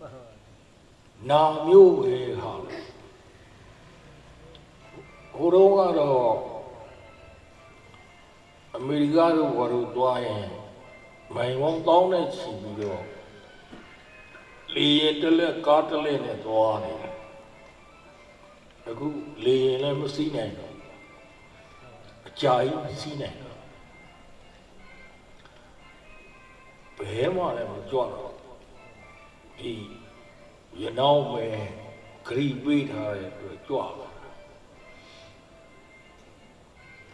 နာမျိုးပဲဟာလေဟိုတော့ကတော့အမေရိကတို့ဘာလို့တွားရင်မိုင်ဝန်းတောင်းနဲ့ချီပြီးတော့လေရင်တစ်လက်ကားတစ်လက်နဲ့သွားနေတယ်အခုလေရင်လည်းမစီးနိုင်တော့အကြာကြီးမစီးနိုင်တော့ဘယ်မှလည်းမကြွတော့ ဒီရနောင်းပဲဂရိပေးထားတဲ့အတွက်ကြွလာ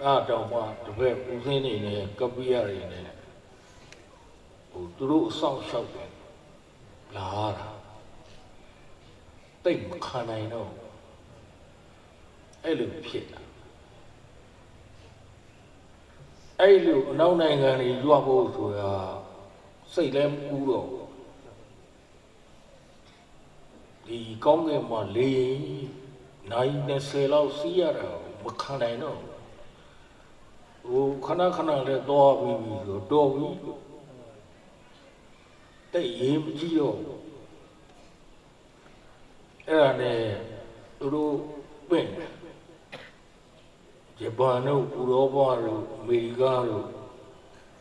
တာတော့မှတပည့်ပူစင်းနေနဲ့ကပိယတွေနဲ့ဟိုသူတို့အဆောင်လျှောက်တယ်လာတာတိတ်မခံနိုင်တော့အဲ့လိုဖြစ်တာအဲ့လိုအနောက်နိုင်ငံတွေကြွဖို့ဆိုတာစိတ်လည်းမကူတော့ဘူး ဒီကောင်းကင်မှာလေနိုင်20လောက်စီးရတာမခံနိုင်တော့ဟိုခဏခဏလည်းတော့ပြီးပြီဆိုတော့ပြီတိတ်ရေးမကြည့်တော့အဲ့ဒါနဲ့သူတို့ပြင့်ဂျပန်တို့ဥရောပတို့အမေရိကတို့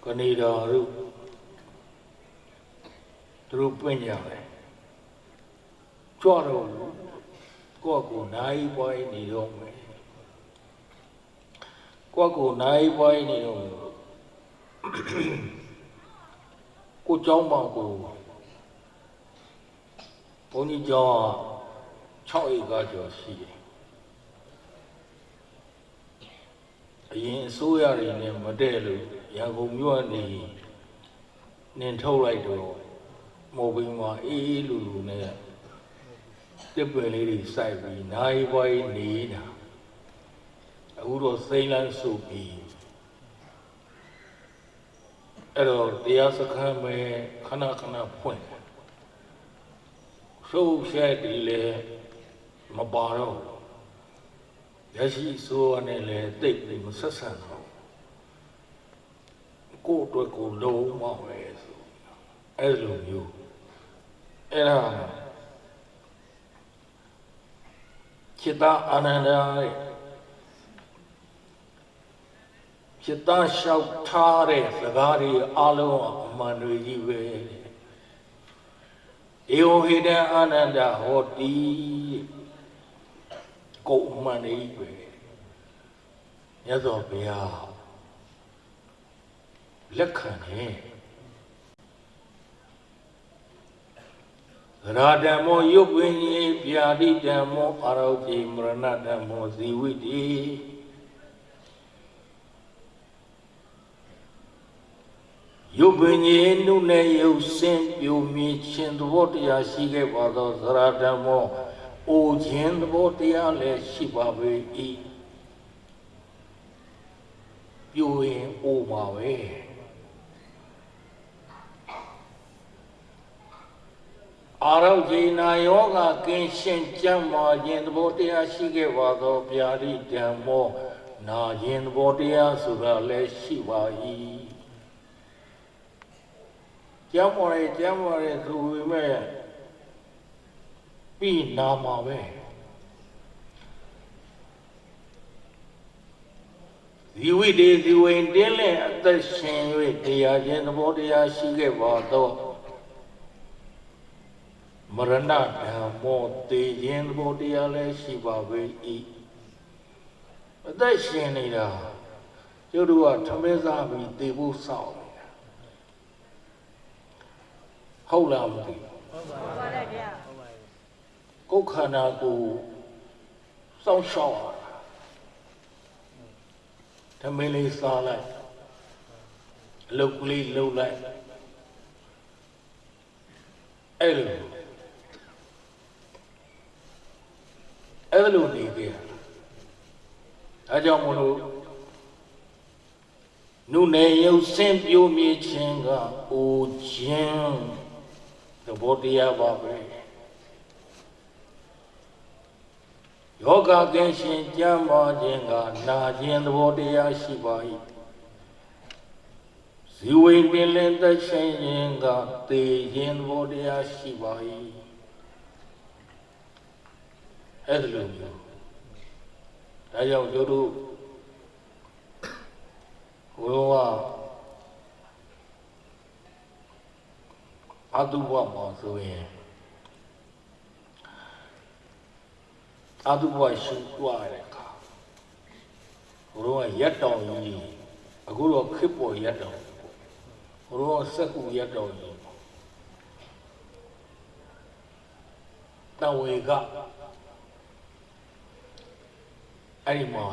ကနေဒါတို့သူတို့ပြင့်ကြတယ် ကြွတော့ကိုယ့်ကိုနိုင်ပွိုင်းနေတော့မယ်ကိုယ့်ကိုနိုင်ပွိုင်းနေတော့မယ်ကိုเจ้าမောင်ကိုဘုန်းကြီးကျောင်းက6ဧကကျော်ရှိတယ်အရင်အစိုးရတွေနဲ့မတည့်လို့ရန်ကုန်မြို့ကနေနင်ထုတ်လိုက်တော့မော်ဘင်းမှာအေးအေးလူလူနဲ့ တစ်ပင်လေးတွေစိုက်ပြီးနိုင်ပွားရေးနေတာအခုတော့စိမ့်လန်းစုပြီးအဲ့တော့တရားစခန်းပဲခဏခဏဖွင့်ရှုပ်ရှက်ဒီလေမပါတော့ရရှိဆိုးနဲ့လည်းတိတ်ပြီးမဆက်ဆံတော့ကိုယ့်အတွက်ကိုလုံးမပဲဆိုအဲ့လိုမျိုးအဲ့ဒါ จิตာအာနန္ဒာရဲ့จิตာလျှောက်ထားတဲ့စကားတွေအလုံးအမှန်တွေကြီးပဲဧဝဟိတံအာနန္ဒာဟောတိကိုယ်အမှန်တွေကြီးပဲမြတ်စွာဘုရားလက်ခံတယ် ရာဓမ္မောယုတ်ဝိညာဉ်ဗျာတိဓမ္မောအာရောတိမရဏဓမ္မောဇီဝိတိယုတ်ဝိညာဉ်နုနဲ့ယုတ်စင်ပြိုမြင်ခြင်းသဘောတရားရှိခဲ့ပါသောသရဓမ္မောအိုခြင်းသဘောတရားလည်းရှိပါပေ၏ပြိုရင်အိုပါပဲ အာရောဂိနာယောဂကင်းရှင်းကြမ်းမာခြင်းသဘောတရားရှိခဲ့ပါသောဗျာတိဓမ္မောနာခြင်းသဘောတရားဆိုတာလည်းရှိပါ၏ကြမ်းမာရဲကြမ်းမာရဲဆိုပေမဲ့ပြီးနာမှာပဲဇီဝိတေဇီဝိန်တင်းလဲအသက်ရှင်၍တရားခြင်းသဘောတရားရှိခဲ့ပါသော မရဏဓမ္မောတေခြင်းသဘောတရားလည်းရှိပါပေ၏အသက်ရှင်နေတာကျတို့ကထမင်းစားပြီးတေဖို့စောင့်နေတာဟုတ်လားမသိဘူးဟုတ်ပါတယ်ဗျာကိုယ်ခန္ဓာကိုယ်စောင့်ရှောက်ရတာဓမင်းလေးစားလိုက်အလုတ်ကလေးလှုပ်လိုက်အဲ့လို အဲ့လိုနေကြတာအဲကြောင့်မလို့နုနယ်ရုပ်စင်ပြိုမြေခြင်းကအိုခြင်းသဘောတရားပါပဲယောဂကင်းရှင်ကြမ်းပါခြင်းကနာခြင်းသဘောတရားရှိပါ၏ဇီဝိပင်လင်သက်ရှင်ခြင်းကသေခြင်းသဘောတရားရှိပါ၏ အဲ့ဒါလိုမျိုးဒါကြောင့်တို့တို့ဘုရားအတုဘမှာဆိုရင်အတုဘရှုတွားတဲ့အခါဘုရားရက်တောင်ကြီးအခုတော့ခစ်ပေါ်ရက်တောင်ဘုရားစက်ကူရက်တောင်ကြီးတဝေက အဲ့ဒီမှာ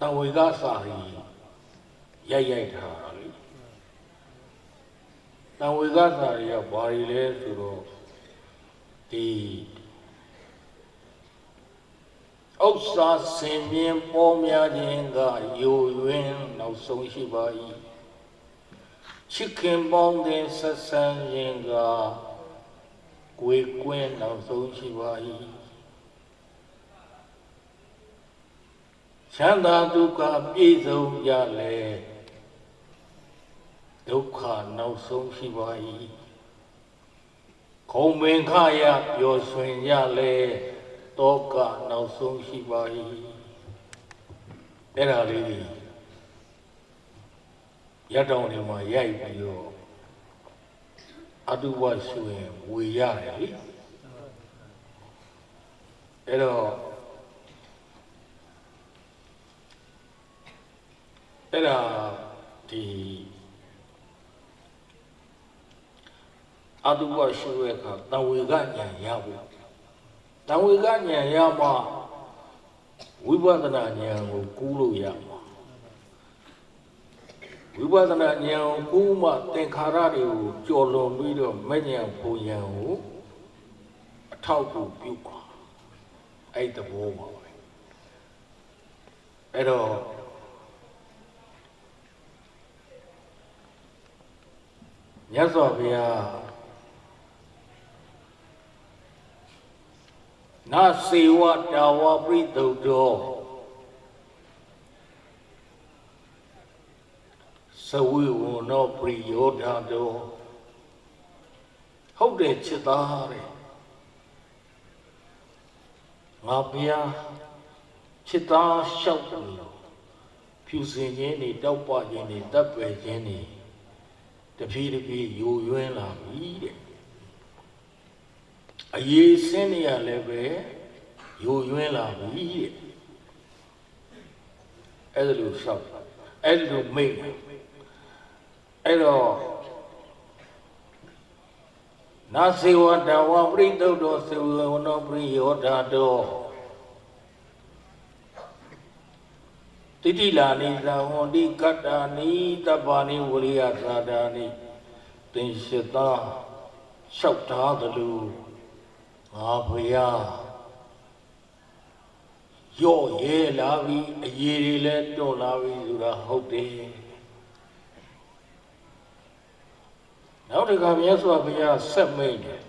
တဝေကစာရီရိုက်ရိုက်ထားတာလေတဝေကစာရီကဘာတွေလဲဆိုတော့ဒီဥစ္စာစင်မြင်ပေါ်များခြင်းကယိုယွင်းနောက်ဆုံးရှိပါ၏ချစ်ခင်ပေါင်းတဲ့ဆက်ဆံခြင်းကကိုယ်ကွင်းနောက်ဆုံးရှိပါ၏ ချမ်းသာဒုက္ခပြည့်စုံကြလေဒုက္ခနောက်ဆုံးရှိပါ၏ခုံမင်ခရပျော်ရွှင်ကြလေတောကနောက်ဆုံးရှိပါ၏အဲ့ဒါလေးကြီးရတောင်တွေမှာရိုက်ပြီးတော့အတုဝရှုရင်ဝေရတယ်လေအဲ့တော့ အဲ့ဒါဒီအတုဝရှုရဲ့အခါတဝေကညာရဖို့တဝေကညာရမှဝိပဿနာဉာဏ်ကိုကူးလို့ရမှာဝိပဿနာဉာဏ်ကိုကူးမှသင်္ခါရတွေကိုကြော်လွန်ပြီးတော့မဉဏ်ပူဉဏ်ကိုအထောက်အကူပြုပါအဲ့တဘောပါပဲအဲ့တော့ မြတ်စွာဘုရားနာစေဝတာဝပရိသုတ်တော်သဝိဝနောပရိယောဓာတော်ဟုတ်တယ်ချစ်သားတဲ့ငါဘုရားချစ်သားလျှောက်တယ်လို့ဖြူစင်ခြင်းတွေတောက်ပခြင်းတွေတပ်ပယ်ခြင်းတွေ တဖြည်းတဖြည်းယိုယွင်းလာပြီတဲ့အရေးစင်းနေရလည်းပဲယိုယွင်းလာပြီတဲ့အဲ့ဒါလို့လျှောက်အဲ့ဒါလို့မိတ်အဲ့တော့နာစေဝတဝပရိသုတ်တော်စေဝနောပရိယောဓာတော် တိတိလာနိသဟောတိကတ္တာနိတပ္ပါနိဝရိယသာဒာနိသင်္ရှတာလျှောက်ထားသလိုငါဘုရားရော့ရဲလာပြီအရေးတွေလည်းတွန့်လာပြီဆိုတာဟုတ်တယ်နောက်တစ်ခါမြတ်စွာဘုရားဆက်မိတ်တယ်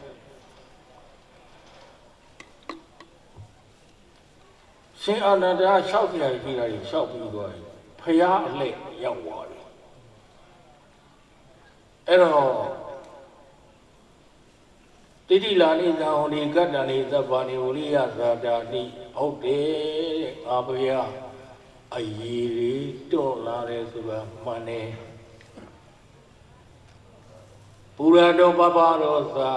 ရှင်အာနန္ဒာလျှောက်ပြရရှိတာကြီးလျှောက်ပြီးသွားပြီဖရာအလှည့်ရောက်သွားတယ်အဲ့တော့တိတိလာနိသံဟောဒီကတ္တနိသဗ္ဗာနိဝရိယသာတာနိဟုတ်တယ်ငါဘုရားအည်ရီတွန့်လာတယ်ဆိုတာမှန်တယ်ပူရတော်ပပရောသာ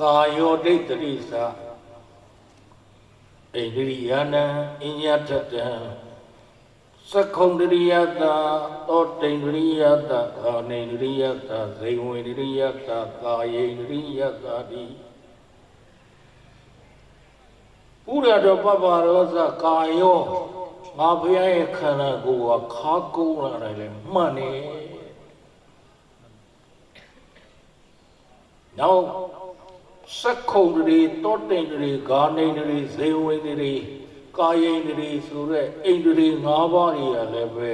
ကာယောဒိဋ္ဌိသာ ဣန္ဒိယနံအညတတံသက္ခုံတရိယတာသောတိန္ဒရိယတာကာနေန္ဒရိယတာဇေဝေန္ဒရိယတာကာယေန္ဒရိယတာတိဥရတော်ပပရောဇကာယောငါဘုရားရဲ့ခန္ဓာကိုယ်ကခါကုန်းလာတယ်လေမှန်နေနောက် စက္ခုံတွေတောတိန်တွေဂာနေတွေဇေဝေတွေကာယိန်တွေဆိုတဲ့အိန္ဒြေ၅ပါးတွေကလည်းပဲ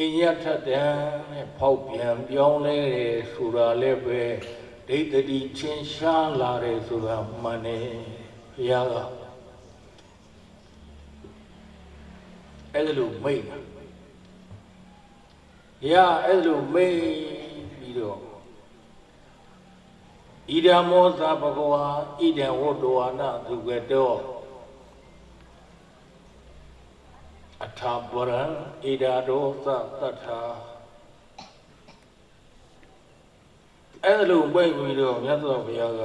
အညထတံနဲ့ဖောက်ပြန်ပြောင်းလဲတယ်ဆိုတာလည်းပဲဒိဋ္ဌတိချင်းရှားလာတယ်ဆိုတာမှန်တယ်ဘုရားကအဲ့ဒါလို့မိတ်တာဘုရားအဲ့ဒါလို့မိတ်ပြီးတော့ ဣဒံမောသဘဂဝါဣဒံဝတ္တဝါနသူကတောအထာပရံဣဒာဒောသတ္ထာအဲ့ဒါလို့ပြိပြီးတော့မြတ်စွာဘုရားက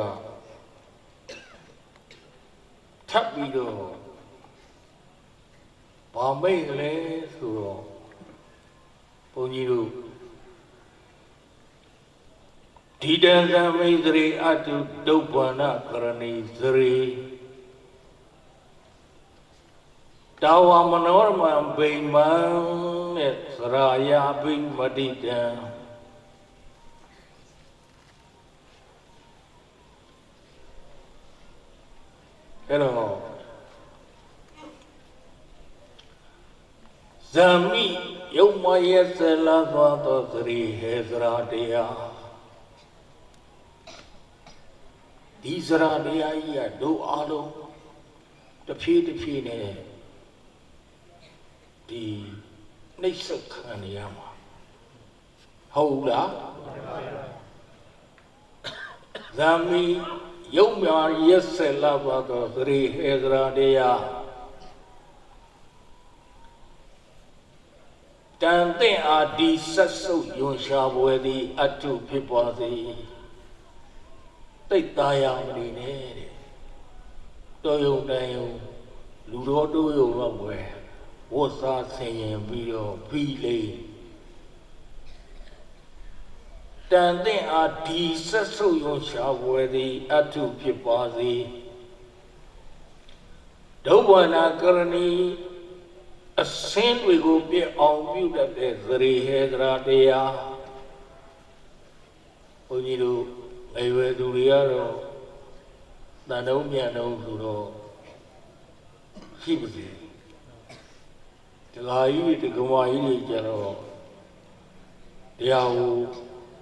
ထပ်ပြီးတော့ဘာမိတ်လဲဆိုတော့ဘုန်းကြီးတို့ ဒီတံသမိတ်သရေအတုဒုပ္ပန္နကရဏီသရေတာဝမနောရမံဗိမံနဲ့သရာယာဘိမတိတံအဲ့တော့ဇာမိယုံမယေသလာသောသောသရိဟေသရာတရား ဒီသရာတရားကြီးကတို့အားလုံးတစ်ဖြည်းတစ်ဖြည်းနဲ့ဒီနှိမ့်ဆက်ခံနေရမှာဟုတ်လားဇာမိယုံမြရက်ဆက်လာပါတော့သရိဟေသရာတရားတန်တဲ့အာဒီဆက်ဆုပ်ယွန်ရှာပွဲသည်အတုဖြစ်ပါစေ တိတ်သားရမနေနဲ့တဲ့တော်ယုံတန်ယုံလူတော်တို့ယုံတော့ဘွယ်ဝတ်စားဆင်ရင်ပြီးတော့ပြီးလေတန်တဲ့အာဒီဆက်ဆုပ်ယွန်ရှာပွဲသည်အတုဖြစ်ပါစေဒုဗ္ဗနာကရဏီအစင်းတွေကိုပြည့်အောင်ပြုတတ်တဲ့သရေဟေဒရာတရားဘုန်းကြီးတို့ အရွယ်သူတွေကတော့တန်တုံးမြန်တုံးဆိုတော့ရှိပါစေတခါကြီးတကမာကြီးတွေကျတော့တရားကို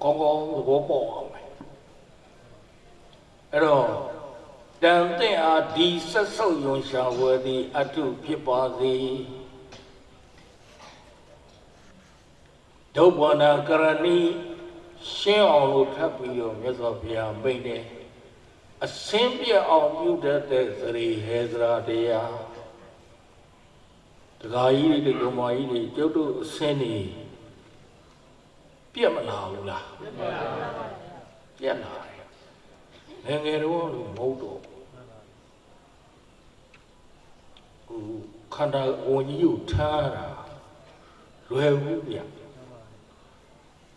ကောင်းကောင်းသဘောပေါက်အောင်မယ်အဲ့တော့တန်တဲ့အားဒီဆက်ဆုပ်ယွန်ရှာဝယ်သည်အတုဖြစ်ပါစေဒုဗ္ဗနာကရဏီ ရှင်းအောင်လို့ထပ်ပြီးတော့မြတ်စွာဘုရားမိန့်တယ်အစင်းပြအောင်ပြုတတ်တဲ့သရေဟေသရာတရားတခါကြီးတွေဒုမာကြီးတွေကျုပ်တို့အစင်းနေပြက်မလာဘူးလားပြက်လာတယ်ငယ်ငယ်တော့လို့မဟုတ်တော့ဟိုခန္ဓာဝန်ကြီးကိုထားတာလွယ်ဘူးဗျ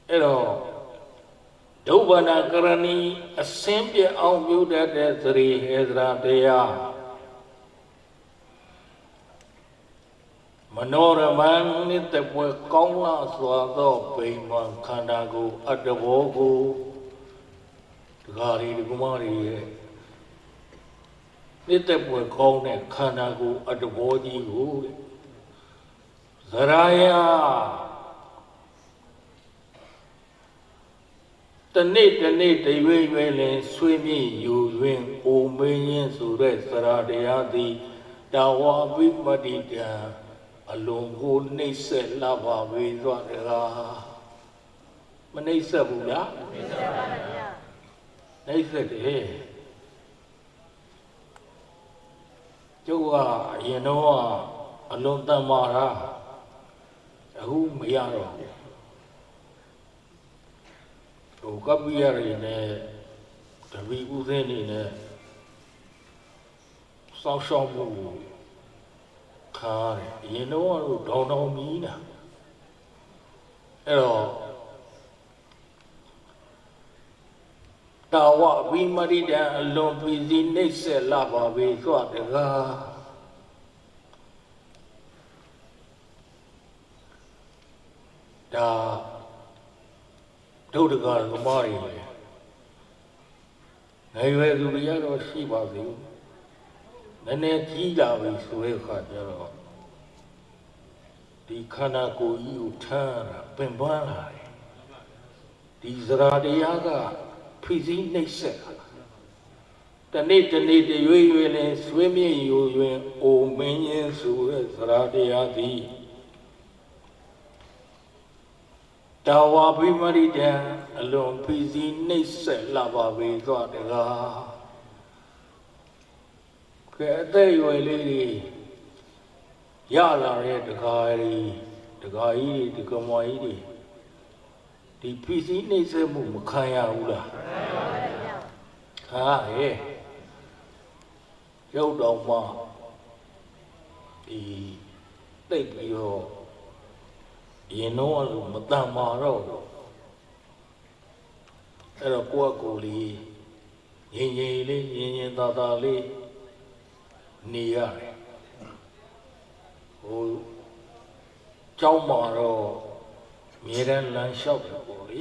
အဲ့တော့ ဒုဗ္ဗနာကရဏီအစင်းပြအောင်ပြုတတ်တဲ့သရိဟေသရာတရားမနောရမန်နိတပွဲကောင်းလာစွာသောဗိမာန်ခန္ဓာကိုအတ္တဘောကိုဒကာရီဒကမရီရဲ့နိတပွဲကောင်းတဲ့ခန္ဓာကိုအတ္တဘောကြီးကိုသရာယ တနေ့တနေ့တရွေ့ရွေ့လင်ဆွေးမြေ့ယူတွင်အိုမင်းရင်ဆိုတဲ့သရတရားသည်တာဝါပိမတိတံအလုံးကိုနှိမ့်ဆက်လာပါဝေသွားတကားမနှိမ့်ဆက်ဘူးလားနှိမ့်ဆက်ပါဗျာနှိမ့်ဆက်တယ်ကျုပ်ကအရင်တော့အလုံးတန်မာတာအခုမရတော့ဘူး ဟိုကပ္ပိယတွေနဲ့တပီဥသိနေနဲ့စောင်းရှောင်းမှုခါတယ်အရင်တော့တော့ဒေါင်းဒေါင်းမီးနာအဲ့တော့တာဝဝိမရိတံအလွန်ပြည်စည်းနှိမ့်ဆက်လာပါပြီဆိုတကားဒါ ဒုဒ္ဒကသမားတွေပဲငယ်ရွယ်သူတွေကတော့ရှိပါသေးနည်းနည်းကြီးလာပြီဆိုတဲ့အခါကျတော့ဒီခန္ဓာကိုယ်ကြီးကိုထမ်းတာပင်ပန်းလာတယ်ဒီဇရာတရားကဖိစီးနှိပ်စက်တနေ့တနေ့တရွေ့ရွေ့နဲ့ဆွေးမြေ့ယူတွင်အိုမင်းရင်ဆိုတဲ့ဇရာတရားသည် တတာဝါဘိမရိတံအလွန်ဖီစီနှိမ့်ဆက်လာပါပေသောတကားကဲအသက်အရွယ်လေးတွေရလာတဲ့တကားကြီးတကားကြီးဒီကမွားကြီးတွေဒီဖီစီနှိမ့်ဆက်မှုမခံရဘူးလားခံရရဲ့ရုပ်တော်မှဒီတိတ်ပြီးတော့ ရင်တော့အလိုမတန်မာတော့ဘူးအဲ့တော့ကိုယ့်အကိုယ်လေးရင်ရင်လေးရင်ရင်သာသာလေးနေရတယ်ဟိုကြောင်းမှာတော့မြေတန်းလမ်းလျှောက်တယ်ပေါ့လေ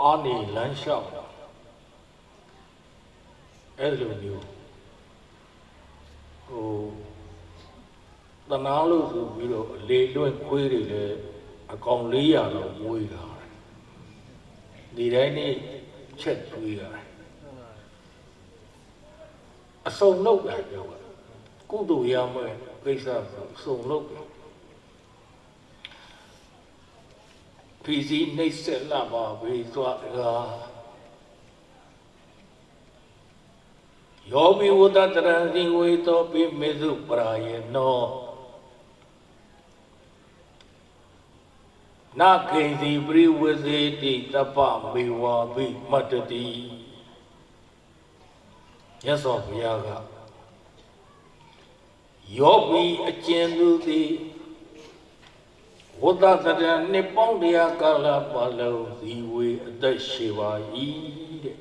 အားနေလမ်းလျှောက်တာအဲ့လိုမျိုးဟို တနာလို့ဆိုပြီးတော့အလေလွင့်ခွေးတွေလည်းအကောင်400လောက်မွေးတာဒီတိုင်းနေ့ချက်သွေးရတယ်အစုံလုပ်တာပြောတာကုသိုလ်ရမယ်ကိစ္စဆိုအစုံလုပ်တယ်ဖီစီနှိမ့်ဆက်လာပါဘေးသွားတကားယောဘိဝတ္တတရံဇိဝေတောပိမေစုပရာယေနော နာကိဉ္စီပရိဝစေတိတပ္ပမေဝါဘိမတ္တတိရသော်ဘုရားကယောဘီအကျဉ်သူသည်ဝတ္တတရနှစ်ပေါင်းတရားကာလပတ်လုံးဇီဝေအသက်ရှိပါ၏တဲ့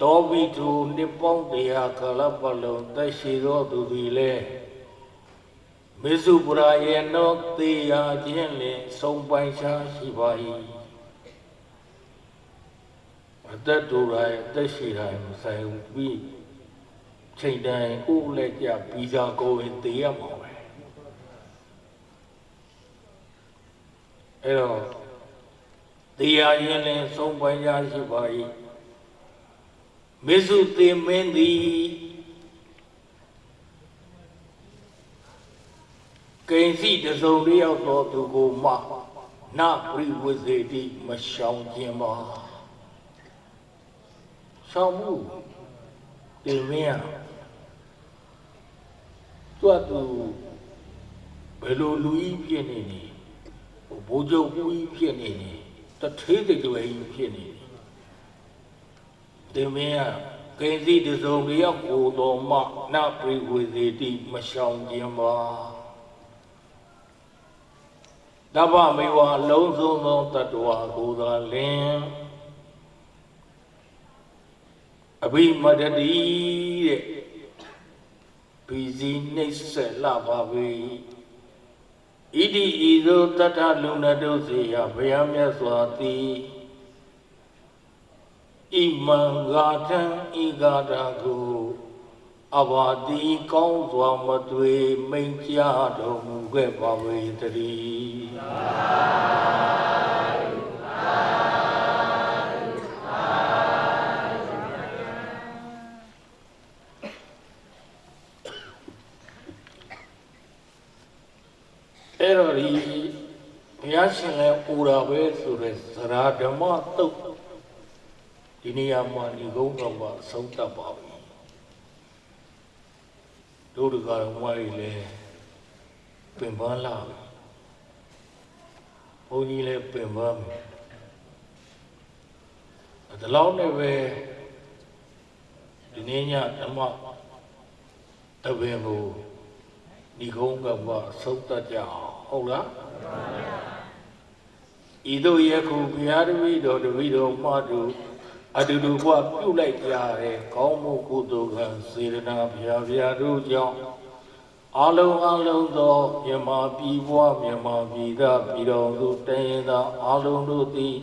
တောဘိသူနှစ်ပေါင်းတရားကာလပတ်လုံးသက်ရှိသောသူသည်လည်း မေစုပရာယေနောသေယာခြင်းလင်ဆုံးပိုင်ရှားရှိပါ၏အသက်တူတိုင်းအသက်ရှိတိုင်းမဆိုင်ဘူးပြီးချိန်တိုင်းဥလက်ကြပြီးစားကိုရင်သေရမှာပဲအဲ့တော့သေယာခြင်းလင်ဆုံးပိုင်ရှားရှိပါ၏မေစုသေမင်းသည် ကိဉ္စီတစုံတယောက်သောသူကိုမှနပရိဝစေတိမရှောင်ခြင်းပါရှောင်မှုတင်မင်းတွတ်သူဘယ်လိုလူကြီးဖြစ်နေနေဘိုးချုပ်ကြီးဖြစ်နေနေတထေးတကြွယ်ကြီးဖြစ်နေနေတင်မင်းကိဉ္စီတစုံတယောက်ကိုတော်မှနပရိဝစေတိမရှောင်ခြင်းပါ တပ္ပမေဝအလုံးစုံသောတ attva ကိုသာလင်အဘိမတတိတဲ့ဘီစီနှိမ့်ဆက်လာပါပြီဣတိဤသို့တတ္ထလုံနတုစေယဘုရားမြတ်စွာသည်ဣမံဂါထံဤဂါထာကို အဘာတိကောင်းစွာမသွေမိန်ကြတော်မူခဲ့ပါဝေတည်းအဲ့တော့ဒီဘုရားရှင်လည်းပူတာပဲဆိုတဲ့သရာဓမ္မတုတ်ဒီနေရာမှာဒီကုန်းတော်မှာဆုံးတတ်ပါပြီ တို့တကာတော်မကြီးလည်းပင်ပန်းလာပြီဘုန်းကြီးလည်းပင်ပန်းပြီဒါလောက်နဲ့ပဲဒီနေ့ညဓမ္မတပင်ကိုဒီကုန်းကမှဆုံးတတ်ကြအောင်ဟုတ်လားဤသို့ယခုဘုရားတပည့်တော်တပည့်တော်မှတို့ အတူတူဘဝပြုလိုက်ကြတဲ့ကောင်းမှုကုသိုလ်ကံစေရနာဘုရားဘုရားတို့ကြောင့်အလုံးအလုံးသောမြမပြည်ဘဝမြမပြည်သားပြည်တော်သူတည်ရင်သာအလုံးတို့သည်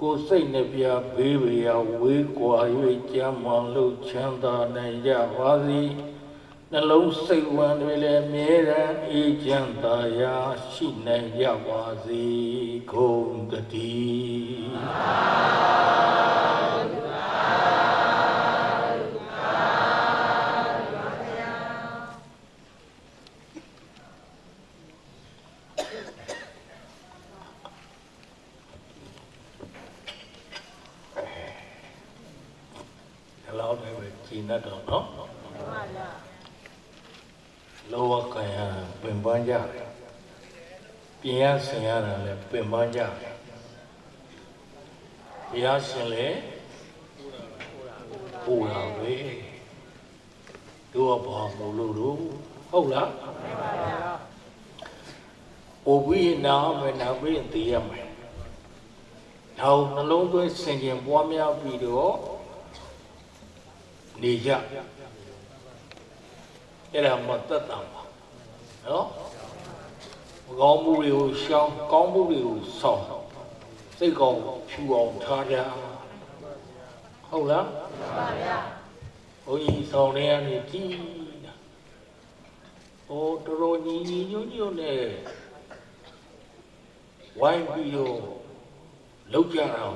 ကိုယ်စိတ်နှပြဘေးဘေးရာဝေးကွာ၍ကြမ်းမှန်လို့ချမ်းသာနိုင်ကြပါစေနှလုံးစိတ်ဝမ်းတွေလည်းမြဲတမ်းအေးချမ်းသာရာရှိနိုင်ကြပါစေကုန်တည်း လောက်လည်းပဲကျင့်တတ်တော့နော် မှန်ပါဗျာ လောကကံရပင်ပန်းကြတယ် ပြင်ရဆင်ရတာလည်းပင်ပန်းကြတယ်ဘုရားရှင်လည်းပူတာပဲတို့ကဘာမို့လို့လို့ဟုတ်လားမှန်ပါဗျာပူပြီးနာမယ်နာပြီးရင်သိရမယ်နောက်နှလုံးသွင်းဆင်ခြင်ပွားများပြီးတော့နေကြအဲ့ဒါမသက်တာပါနော် မကောင်းမှုတွေကိုရှောင်ကောင်းမှုတွေကိုဆောင်စိတ်ကောင်းဖြူအောင်ထားကြဟုတ်လားမှန်ပါဗျာဘုန်းကြီးဆောင်နေရနေကြည်တာဟိုတော်တော်ညီညီညွတ်ညွတ်နဲ့ဝိုင်းပြီးတော့လောက်ကြတာ